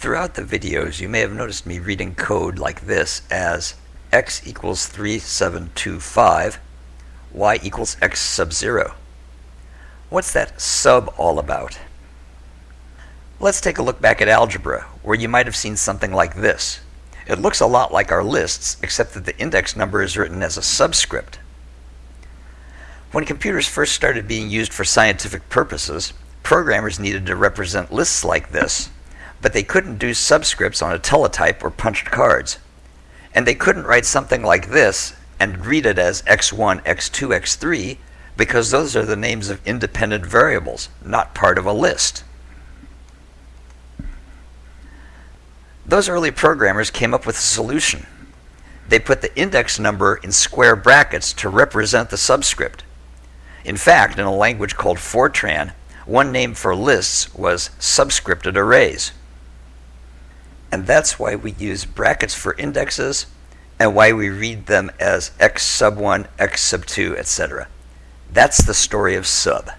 Throughout the videos, you may have noticed me reading code like this as x equals 3725, y equals x sub 0. What's that sub all about? Let's take a look back at algebra, where you might have seen something like this. It looks a lot like our lists, except that the index number is written as a subscript. When computers first started being used for scientific purposes, programmers needed to represent lists like this, but they couldn't do subscripts on a teletype or punched cards. And they couldn't write something like this and read it as x1, x2, x3 because those are the names of independent variables, not part of a list. Those early programmers came up with a solution. They put the index number in square brackets to represent the subscript. In fact, in a language called Fortran, one name for lists was subscripted arrays. And that's why we use brackets for indexes and why we read them as x sub 1, x sub 2, etc. That's the story of sub.